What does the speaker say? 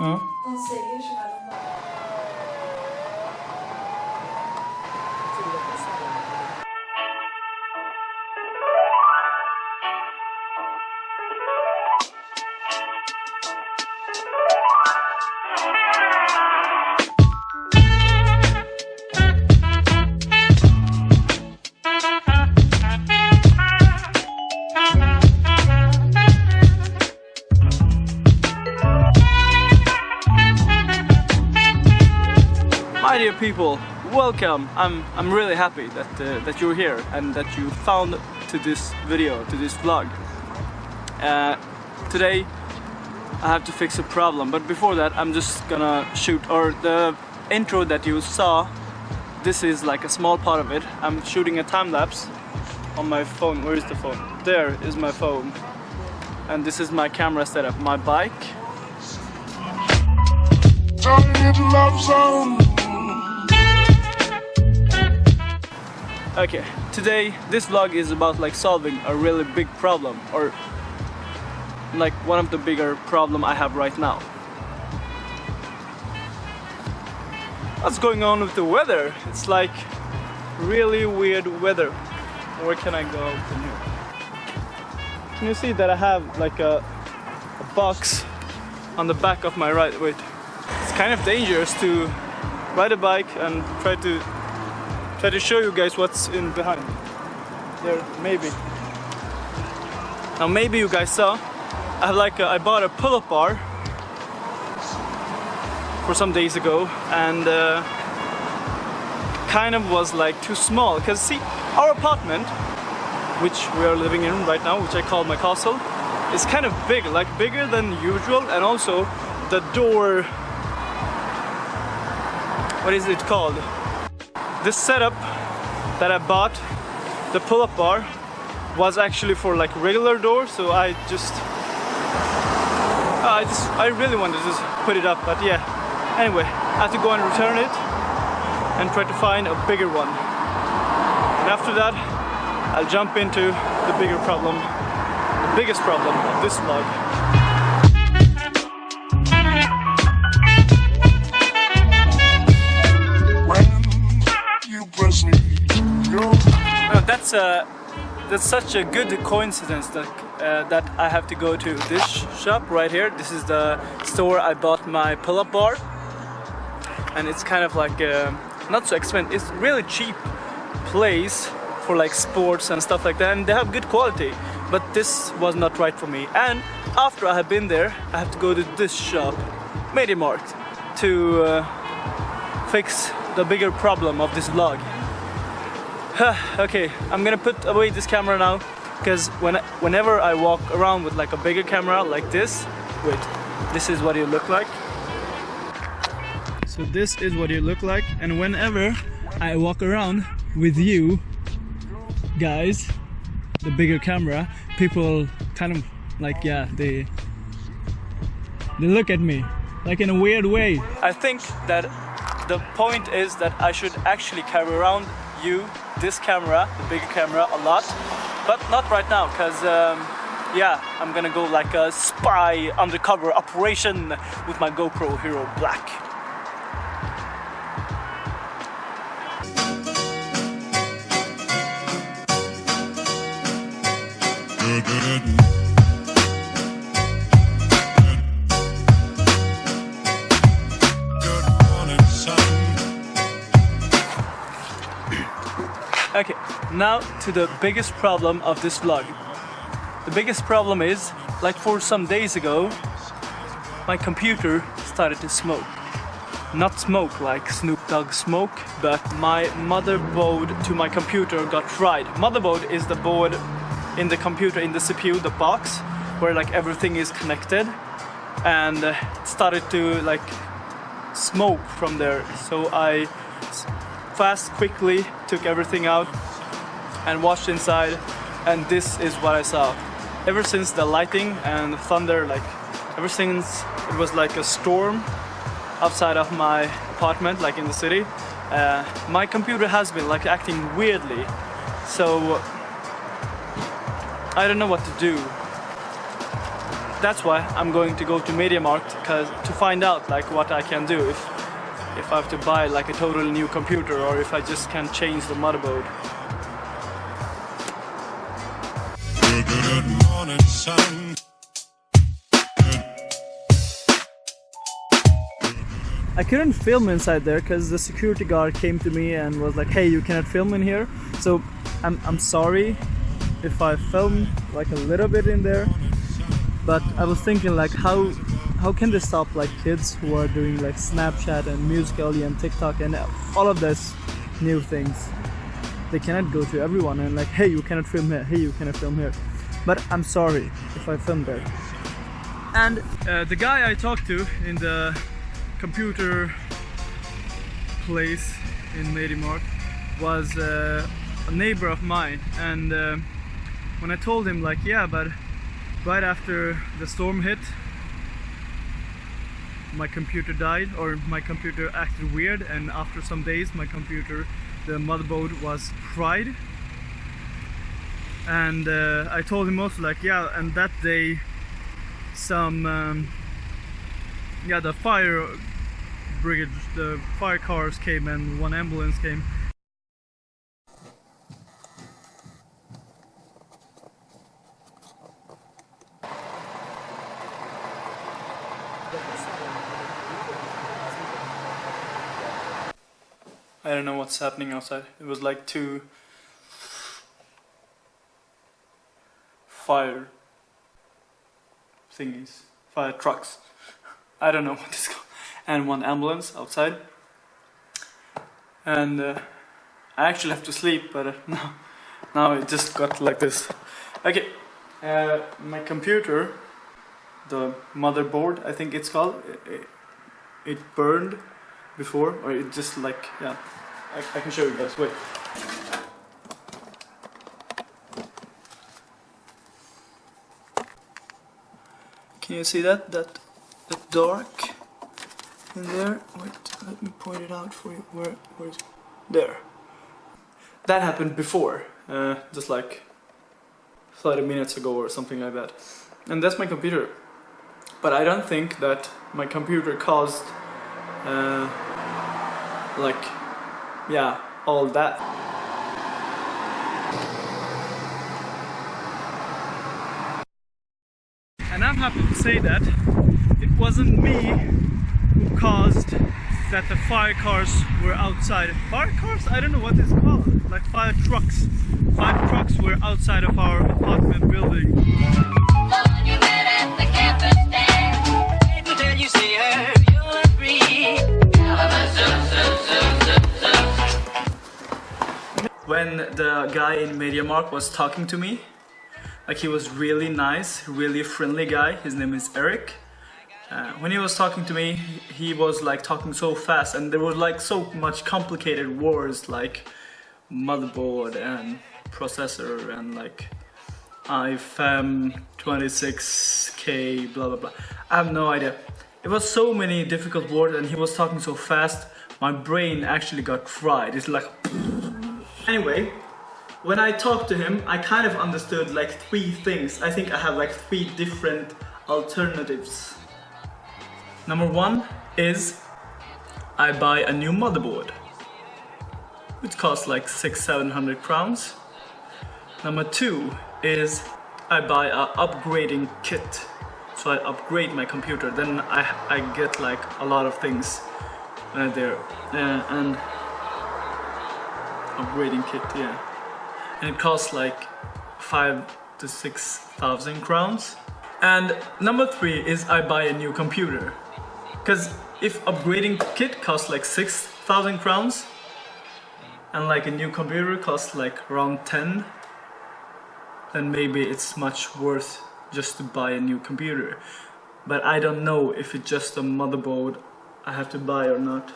Hum? Não sei, chamada people, welcome. I'm I'm really happy that uh, that you're here and that you found to this video, to this vlog. Uh, today I have to fix a problem, but before that I'm just gonna shoot or the intro that you saw. This is like a small part of it. I'm shooting a time lapse on my phone. Where is the phone? There is my phone. And this is my camera setup, my bike. Okay, today this vlog is about like solving a really big problem or like one of the bigger problem I have right now. What's going on with the weather? It's like really weird weather. Where can I go from here? Can you see that I have like a, a box on the back of my right? Wait, it's kind of dangerous to ride a bike and try to try to show you guys what's in behind. There, maybe. Now maybe you guys saw, I like a, I bought a pull-up bar for some days ago and uh, kind of was like too small because see our apartment which we are living in right now which I call my castle is kind of big like bigger than usual and also the door what is it called this setup that I bought the pull-up bar was actually for like regular door so I just I just I really wanted to just put it up but yeah. Anyway I have to go and return it and try to find a bigger one. And after that I'll jump into the bigger problem the biggest problem of this vlog that's a that's such a good coincidence that uh, that I have to go to this shop right here. This is the store I bought my pull-up bar, and it's kind of like uh, not so expensive. It's really cheap place for like sports and stuff like that, and they have good quality. But this was not right for me. And after I have been there, I have to go to this shop, MediaMarkt, to uh, fix the bigger problem of this vlog. okay, I'm gonna put away this camera now because when whenever I walk around with like a bigger camera like this, wait, this is what you look like. So this is what you look like, and whenever I walk around with you guys, the bigger camera, people kind of like yeah they they look at me like in a weird way. I think that the point is that I should actually carry around you, this camera, the bigger camera, a lot, but not right now, because um, yeah, I'm gonna go like a spy undercover operation with my GoPro Hero Black. good now to the biggest problem of this vlog. The biggest problem is, like for some days ago, my computer started to smoke. Not smoke like Snoop Dogg smoke, but my motherboard to my computer got fried. Motherboard is the board in the computer, in the CPU, the box, where like everything is connected. And uh, it started to like smoke from there. So I fast, quickly took everything out and watched inside and this is what I saw. Ever since the lighting and the thunder, like ever since it was like a storm outside of my apartment, like in the city, uh, my computer has been like acting weirdly. So I don't know what to do. that's why I'm going to go to MediaMarkt because to find out like what I can do if if I have to buy like a totally new computer or if I just can change the motherboard. I couldn't film inside there because the security guard came to me and was like, "Hey, you cannot film in here." So I'm I'm sorry if I filmed like a little bit in there, but I was thinking like how how can they stop like kids who are doing like Snapchat and Musical.ly and TikTok and all of this new things? They cannot go to everyone and like, "Hey, you cannot film here. Hey, you cannot film here." But I'm sorry if I filmed there. And uh, the guy I talked to in the computer place in MediaMarkt was uh, a neighbor of mine and uh, when I told him like yeah but right after the storm hit my computer died or my computer acted weird and after some days my computer the motherboard was fried and uh, I told him also like yeah and that day some um, yeah the fire brigade the fire cars came and one ambulance came I don't know what's happening outside. It was like two fire thingies, fire trucks. I don't know what it's called. And one ambulance outside. And uh, I actually have to sleep, but uh, no, now it just got like this. Okay, uh, my computer, the motherboard, I think it's called, it, it burned before, or it just like, yeah, I, I can show you guys, wait. Can you see that? That, that dark in there? Wait, let me point it out for you. Where, where is? There. That happened before, uh, just like 30 minutes ago or something like that. And that's my computer. But I don't think that my computer caused uh, like yeah all that. And I'm happy to say that it wasn't me who caused that the fire cars were outside. Fire cars? I don't know what it's called. Like fire trucks. Fire trucks were outside of our apartment building when the guy in MediaMarkt was talking to me. Like he was really nice really friendly guy. His name is Eric. Uh, when he was talking to me he was like talking so fast and there was like so much complicated words like motherboard and processor and like iFM 26k blah blah blah. I have no idea. It was so many difficult words and he was talking so fast my brain actually got fried. It's like Anyway, when I talked to him, I kind of understood like three things. I think I have like three different alternatives. Number one is I buy a new motherboard, which costs like six, seven hundred crowns. Number two is I buy a upgrading kit. So I upgrade my computer, then I, I get like a lot of things uh, there. Uh, and upgrading kit, yeah. And it costs like five to six thousand crowns. And number three is I buy a new computer. Cause if upgrading kit costs like six thousand crowns and like a new computer costs like around 10 then maybe it's much worth just to buy a new computer but I don't know if it's just a motherboard I have to buy or not